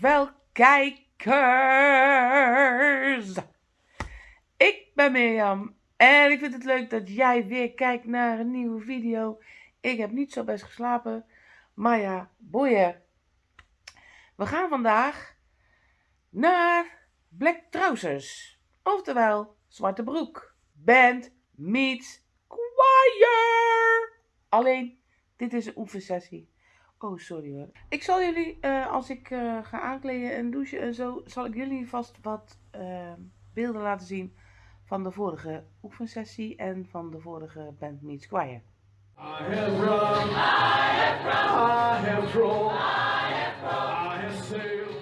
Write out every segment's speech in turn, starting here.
Wel kijkers. Ik ben Mirjam en ik vind het leuk dat jij weer kijkt naar een nieuwe video. Ik heb niet zo best geslapen, maar ja, boeien. We gaan vandaag naar Black Trousers, oftewel Zwarte Broek. Band meets choir. Alleen, dit is een oefensessie. Oh, sorry hoor. Ik zal jullie, uh, als ik uh, ga aankleden en douchen en zo, zal ik jullie vast wat uh, beelden laten zien van de vorige oefensessie en van de vorige Band Meets Choir. I have run, I have run, I have drawn, I have run, I have sailed.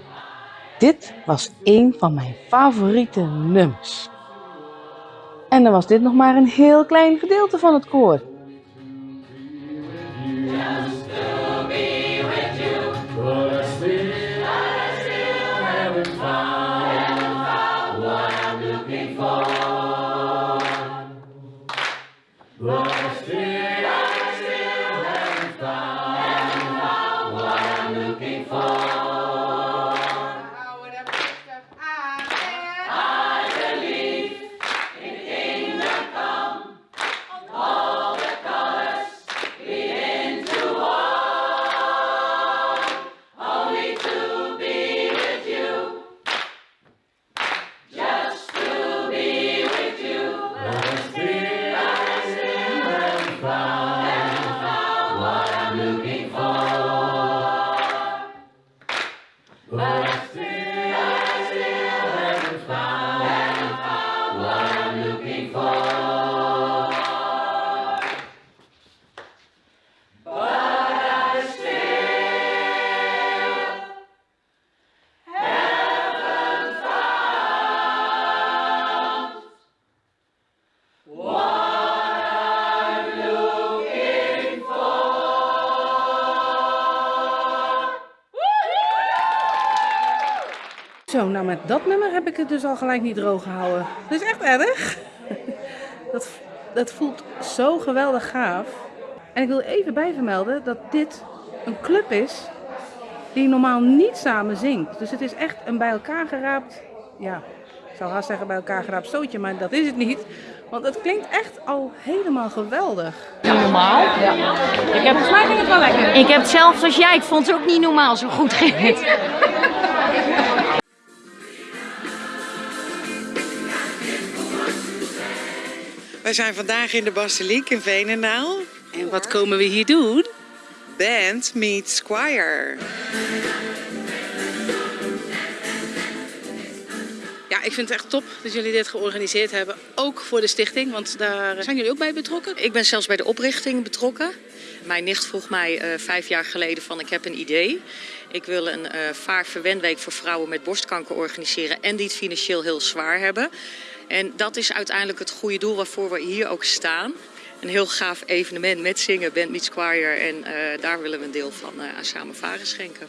Dit was een van mijn favoriete nummers. En dan was dit nog maar een heel klein gedeelte van het koor. Zo, nou met dat nummer heb ik het dus al gelijk niet droog gehouden. Dat is echt erg. Dat, dat voelt zo geweldig gaaf. En ik wil even bijvermelden dat dit een club is die normaal niet samen zingt. Dus het is echt een bij elkaar geraapt, ja, ik zou haast zeggen bij elkaar geraapt stootje, maar dat is het niet. Want het klinkt echt al helemaal geweldig. Normaal? Ja. Ik heb, volgens mij ging het wel lekker. Ik heb het zelfs als jij, ik vond het ook niet normaal zo goed ging Wij zijn vandaag in de Basiliek in Veenendaal. En wat komen we hier doen? Band meets choir. Ja, ik vind het echt top dat jullie dit georganiseerd hebben. Ook voor de stichting, want daar zijn jullie ook bij betrokken? Ik ben zelfs bij de oprichting betrokken. Mijn nicht vroeg mij uh, vijf jaar geleden van ik heb een idee. Ik wil een uh, vaarverwendweek voor vrouwen met borstkanker organiseren en die het financieel heel zwaar hebben. En dat is uiteindelijk het goede doel waarvoor we hier ook staan. Een heel gaaf evenement met zingen, Band Meets Choir. En uh, daar willen we een deel van uh, aan Samen Varen schenken.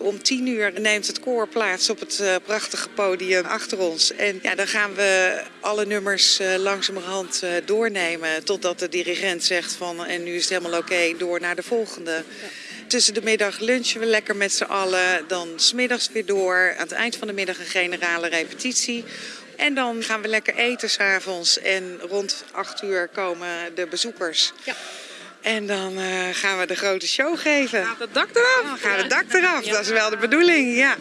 Om tien uur neemt het koor plaats op het uh, prachtige podium achter ons. En ja, dan gaan we alle nummers uh, langzamerhand uh, doornemen. Totdat de dirigent zegt van en nu is het helemaal oké, okay, door naar de volgende. Ja. Tussen de middag lunchen we lekker met z'n allen. Dan smiddags weer door. Aan het eind van de middag een generale repetitie. En dan gaan we lekker eten s'avonds. En rond acht uur komen de bezoekers. Ja. En dan uh, gaan we de grote show geven. Gaat het dak eraf? Dan gaat het dak eraf, dat is wel de bedoeling, ja.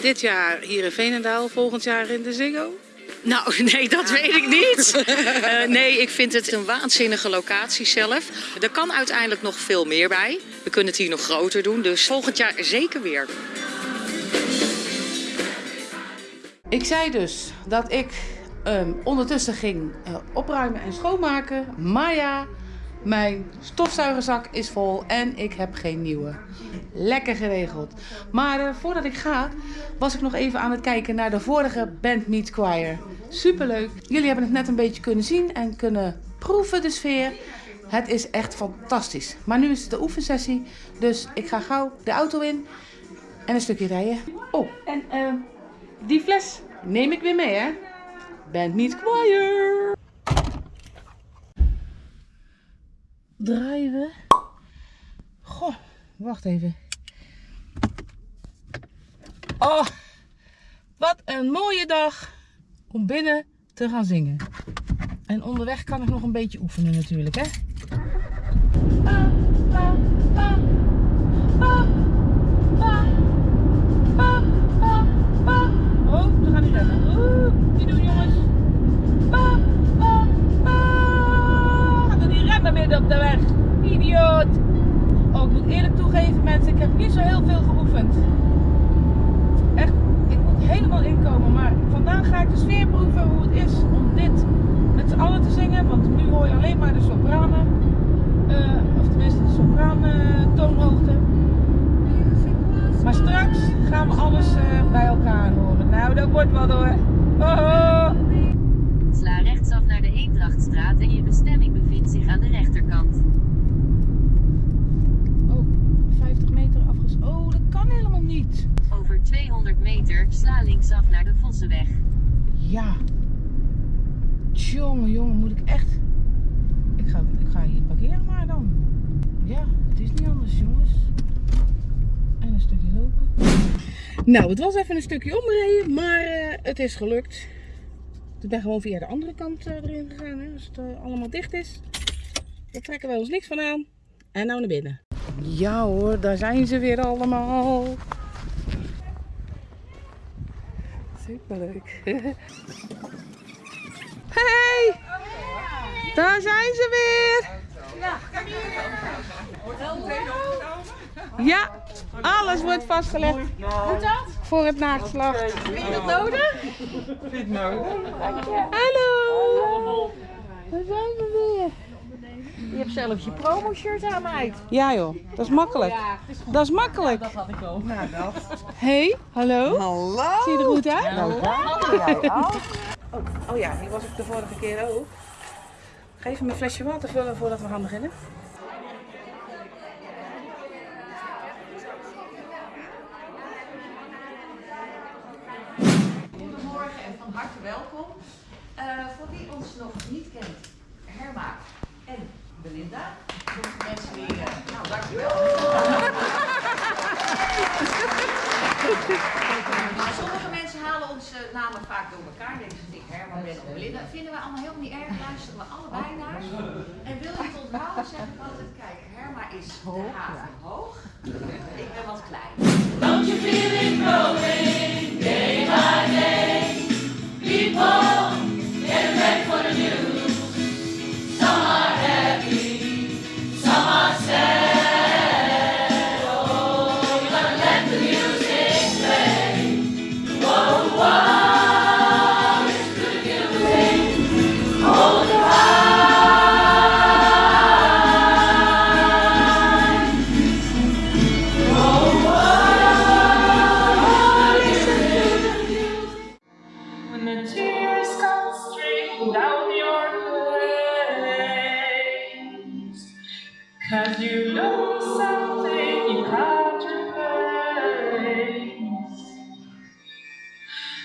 Dit jaar hier in Veenendaal, volgend jaar in de Ziggo? Nou, nee, dat weet ik niet. Uh, nee, ik vind het een waanzinnige locatie zelf. Er kan uiteindelijk nog veel meer bij. We kunnen het hier nog groter doen, dus volgend jaar zeker weer. Ik zei dus dat ik um, ondertussen ging uh, opruimen en schoonmaken. Maar ja, mijn stofzuigerzak is vol en ik heb geen nieuwe. Lekker geregeld. Maar uh, voordat ik ga, was ik nog even aan het kijken naar de vorige Band Meet Choir. Superleuk. Jullie hebben het net een beetje kunnen zien en kunnen proeven de sfeer. Het is echt fantastisch. Maar nu is het de oefensessie, dus ik ga gauw de auto in. En een stukje rijden. Oh, en ehm, die fles neem ik weer mee, hè? Band Meets Choir. Draaien. Goh, wacht even. Oh, wat een mooie dag om binnen te gaan zingen. En onderweg kan ik nog een beetje oefenen natuurlijk, hè? Oh, we gaan niet rennen. Vandaag ga ik de sfeer proeven hoe het is om dit met z'n allen te zingen. Want nu hoor je alleen maar de sopranen. Eh, of tenminste de sopraan toonhoogte. Maar straks gaan we alles eh, bij elkaar horen. Nou, dat wordt wel door. Oh. Sla rechtsaf naar de Eendrachtstraat en je bestemming bevindt zich aan de rechterkant. oh, 50 meter afges... Oh, dat kan helemaal niet. Over 200 meter sla linksaf naar de Vossenweg. Ja. Jongen, jongen, moet ik echt... Ik ga, ik ga hier parkeren maar dan. Ja, het is niet anders, jongens. En een stukje lopen. Nou, het was even een stukje omrijden, maar eh, het is gelukt. Ik ben gewoon via de andere kant eh, erin gegaan, hè, als het eh, allemaal dicht is. Daar trekken wij ons niks van aan. En nou naar binnen. Ja hoor, daar zijn ze weer allemaal. Superleuk. Hey! Daar zijn ze weer! Ja, alles wordt vastgelegd. Voor het nageslacht. Vind je dat nodig? Hallo! Daar zijn we weer. Je hebt zelfs je promo-shirt aan, meid. Ja joh, dat is makkelijk. Dat is makkelijk. Dat had ik ook. Hey, hallo? Hallo! Zie je er goed uit? Nou, jij ook. Oh, oh ja, die was ik de vorige keer ook. Ga even mijn flesje water vullen voordat we gaan beginnen. Goedemorgen en van harte welkom. Eh, voor wie ons nog niet kent, Herma en Belinda. Sommige mensen die, eh, nou dankjewel. maar sommige mensen halen onze namen vaak door elkaar. Denken ze, ik Herma ben of Belinda. Vinden we allemaal helemaal niet erg, luisteren we allebei naar. En wil je het onthouden, zeg ik altijd, kijk, Herma is de haven hoog. Tears come streaming down your face, cause you lose something you can't replace.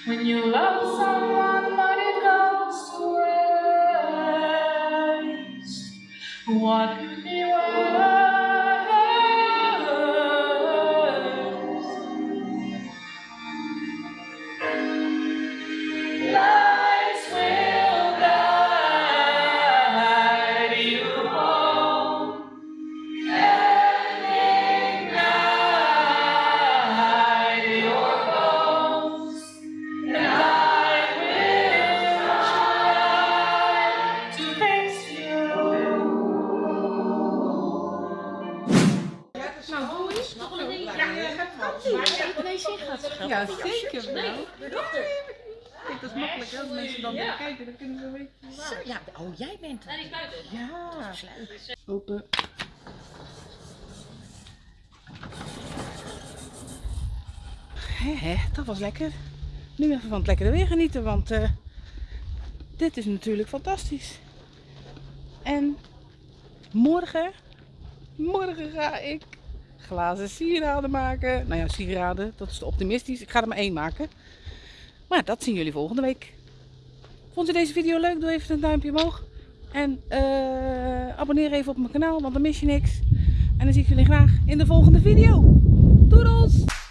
When you love someone but it goes to waste, what Kijk, dat is makkelijk hè, als mensen dan weer kijken, dan kunnen ze weten. Ja, oh jij bent het. Ja, open. Hé, hé, dat was lekker. Nu even van het lekkere weer genieten, want eh, dit is natuurlijk fantastisch. En morgen, morgen ga ik glazen sieraden maken. Nou ja, sieraden, dat is te optimistisch. Ik ga er maar één maken. Maar dat zien jullie volgende week. Vond je deze video leuk? Doe even een duimpje omhoog. En eh, abonneer even op mijn kanaal, want dan mis je niks. En dan zie ik jullie graag in de volgende video. Doedels!